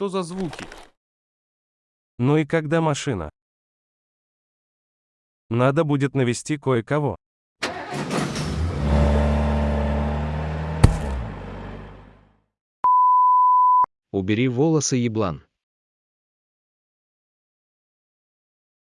Что за звуки? Ну и когда машина? Надо будет навести кое-кого. Убери волосы, еблан.